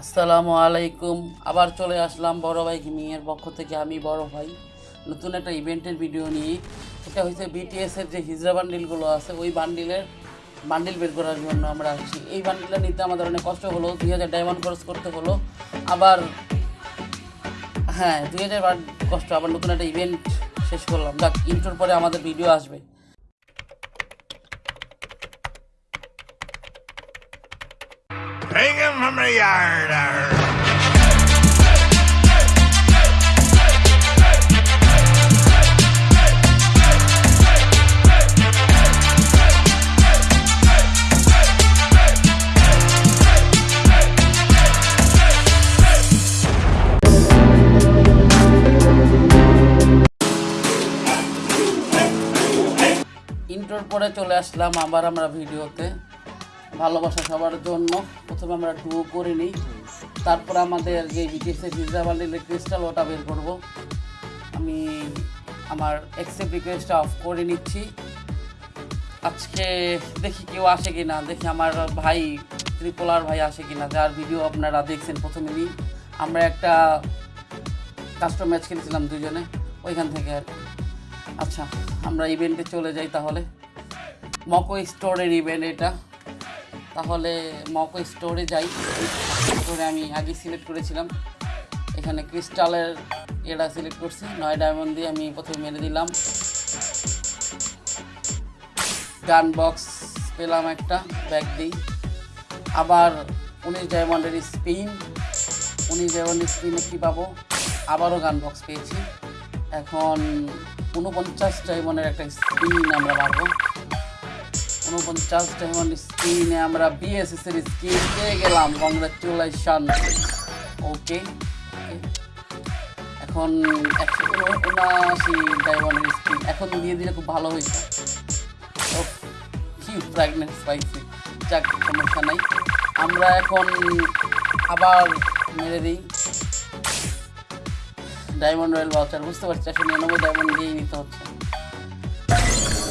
আসসালামু আলাইকুম। আবার চলে আসলাম বড় ভাই গেমিংয়ের পক্ষ থেকে, আমি বড় ভাই। নতুন একটা ইভেন্টের ভিডিও নিয়ে। এটা হচ্ছে বিটিএসের যে হিজড়া বান্ডিলগুলো আছে, ওই বান্ডিলের বান্ডিল বের করার জন্য আমরা আসছি। এই বান্ডিলটা নিতে আমাদের অনেক কষ্ট হলো, দুই হাজার ডায়মন্ড খরচ করতে হলো। আবার হ্যাঁ দুই হাজার কষ্ট, আবার নতুন একটা ইভেন্ট শেষ করলাম। যাক ইন্টোর পরে আমাদের ভিডিও আসবে। ইন্টোর পরে চলে আসলাম আবার আমরা ভিডিওতে। ভালোবাসা সবার জন্য। প্রথমে আমরা ডুও করে নিই। তারপর আমাদের যে বিটিএসের ভিজা বান্ডিলের ক্রিস্টাল ওটা বের করব। আমি আমার অ্যাকসেপ্ট রিকোয়েস্টটা অফ করে নিচ্ছি। আজকে দেখি কেউ আসে কি না দেখি আমার ভাই ত্রিপোলার ভাই আসে কি না যার ভিডিও আপনারা দেখছেন প্রথমেই আমরা একটা কাস্টম ম্যাচ খেলেছিলাম দুজনে, ওইখান থেকে আর। আচ্ছা আমরা ইভেন্টে চলে যাই তাহলে। মকো স্টোরের ইভেন্ট এটা। তাহলে মকো স্টোরে যাই। স্টোরে আমি আগে সিলেক্ট করেছিলাম। এখানে ক্রিস্টালের এটা সিলেক্ট করছি। নয় ডায়মন্ড দিয়ে আমি প্রথমে মেরে দিলাম। গান বক্স পেলাম একটা ব্যাগ দিই। আবার উনিশ ডায়মন্ডের স্পিন উনিশ ডায়মন্ডের স্পিনে কী পাবো। আবারও গান বক্স পেয়েছি। এখন উনপঞ্চাশ ডায়মন্ডের একটা স্পিন আমরা পাবো উনপঞ্চাশ ডায়মন্ড স্পিনে আমরা বিএসএস এর স্কিন পেয়ে গেলাম। কংগ্রাচুলেশন ওকে এখন একশো উনআশি ডায়মন্ডের স্কিন এখন দিয়ে দিলে খুব ভালো ওফ, কি প্রেগনেন্ট পাইছি। যাক সমস্যা নাই। আমরা এখন আবার মেরে দিই। ডায়মন্ড রয়্যাল ভাউচার বুঝতে পারছি চারশো নিরানব্বই ডায়মন্ড দিয়েই নিতে হচ্ছে।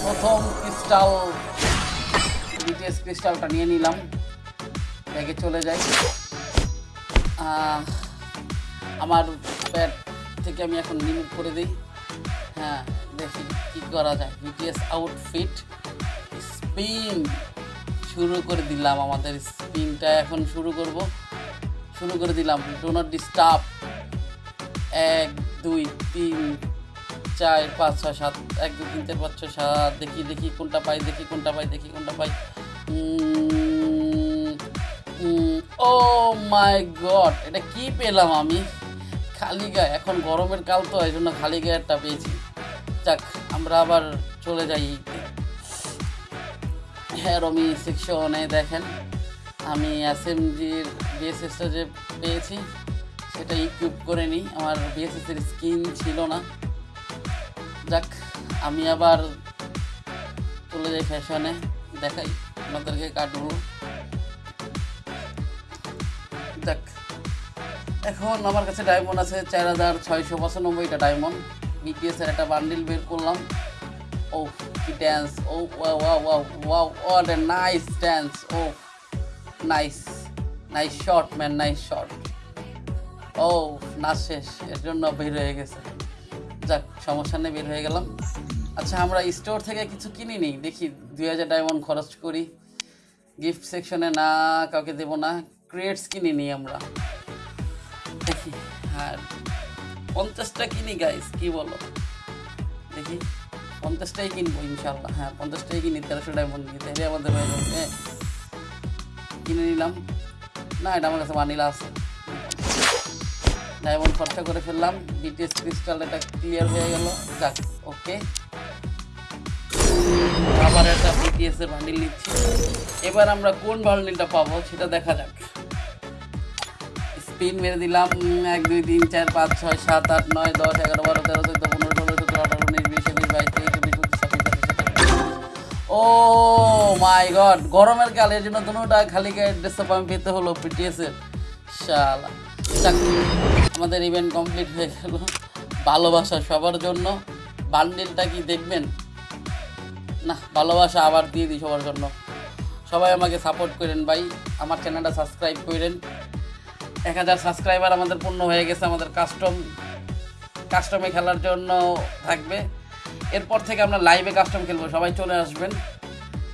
প্রথম ক্রিস্টাল বিটিএস ক্রিস্টালটা নিয়ে নিলাম। ব্যাগে চলে যাই। আমার প্যাড থেকে আমি এখন রিমুভ করে দিই। হ্যাঁ দেখি কী করা যায়। বিটিএস আউটফিট স্পিন শুরু করে দিলাম আমাদের স্পিনটা এখন শুরু করব। শুরু করে দিলাম। ডো নট ডিস্টার্ব এক, দুই, তিন চার, পাঁচ, ছয়, সাত, এক, দুই, তিন, চার, পাঁচ, ছয়, সাত, দেখি দেখি কোনটা পাই, দেখি কোনটা পাই, দেখি কোনটা পাই। ও মাই গড এটা কি পেলাম আমি? খালি গায়ে, এখন গরমের কাল তো এই জন্য খালি গায়েরটা পেয়েছি। যাক, আমরা আবার চলে যাই হ্যাঁ রমি সেকশনে দেখেন, আমি এসএমজির বিএসএসটা যে পেয়েছি, সেটা ইকুইপ করে নিই। আমার বিএসএসের স্কিন ছিল না। যাক, আমি আবার চলে যাই ফ্যাশনে, দেখাই, আপনাদেরকে কার্ডগুলো যাক, এখন আমার কাছে ডায়মন্ড আছে চার হাজার ছয়শো পঁচানব্বইটা ডায়মন্ড বিটিএস এর একটা বান্ডিল বের করলাম। ও, কি ড্যান্স ও নাইস ড্যান্স ও nice nice short man nice short ও, না শেষ, এর জন্য বের হয়ে গেছে। যাক, সমস্যা নেই, বের হয়ে গেলাম। আচ্ছা আমরা স্টোর থেকে কিছু কিনি নি দেখি, দুই হাজার ডায়মন্ড খরচ করি। গিফট সেকশনে না, কাউকে দেবো না। ক্রিয়েটস কিনি নি আমরা। দেখি, আর পঞ্চাশটা কিনি গাইস কি বলো? দেখি, পঞ্চাশটাই কিনবো ইনশাল্লাহ হ্যাঁ পঞ্চাশটাই কিনি, তেরোশো ডায়মন্ড দিয়ে আমাদের হয়ে যাবে হ্যাঁ। কিনে নিলাম। না, এটা আমার কাছে মানিলা আছে। ডায়মন্ড খরচা করে ফেললাম। বিটিএস ক্রিস্টাল এটা ক্লিয়ার হয়ে গেল। যাক ওকে আবার একটা বিটিএস এর বান্ডিল নিচ্ছি। এবার আমরা কোন বান্ডিলটা পাবো সেটা দেখা যাক। স্পিন মেরে দিলাম। এক, দুই, তিন, চার, পাঁচ, ছয়, সাত, আট, নয়, দশ, এগারো, বারো, তেরো, চোদ্দ, পনেরো, ষোলো সতেরো আঠারো, উনিশ, বিশ একুশ বাইশ, তেইশ, চব্বিশ, পঁচিশ ও মাই গড, গরমের কাল এর জন্য দুটা খালি গায়ে আমি পেতে হলো পিটিএস এর। শালা। আমাদের ইভেন্ট কমপ্লিট হয়ে গেল। ভালোবাসা সবার জন্য। বান্ডিলটা কি দেখবেন? না, ভালোবাসা আবার দিয়ে দিই সবার জন্য। সবাই আমাকে সাপোর্ট করেন ভাই। আমার চ্যানেলটা সাবস্ক্রাইব করেন। এক হাজার সাবস্ক্রাইবার আমাদের পূর্ণ হয়ে গেছে আমাদের কাস্টম কাস্টমে খেলার জন্য থাকবে। এরপর থেকে আমরা লাইভে কাস্টম খেলব। সবাই চলে আসবেন।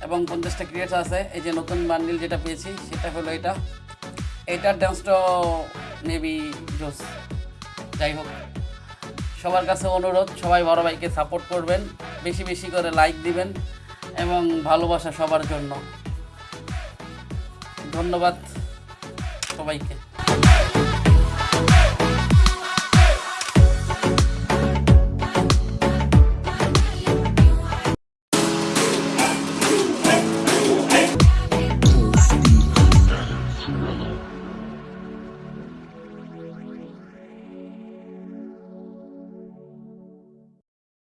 এবং পঞ্চাশটা ক্রিয়েটস আছে। এই যে নতুন বান্ডিল যেটা পেয়েছি, সেটা হলো এটা। এটার ডান্সটা মেবি জোস যাই হোক। সবার কাছে অনুরোধ, সবাই বড় ভাইকে সাপোর্ট করবেন, বেশি বেশি করে লাইক দিবেন এবং ভালোবাসা সবার জন্য। ধন্যবাদ সবাইকে।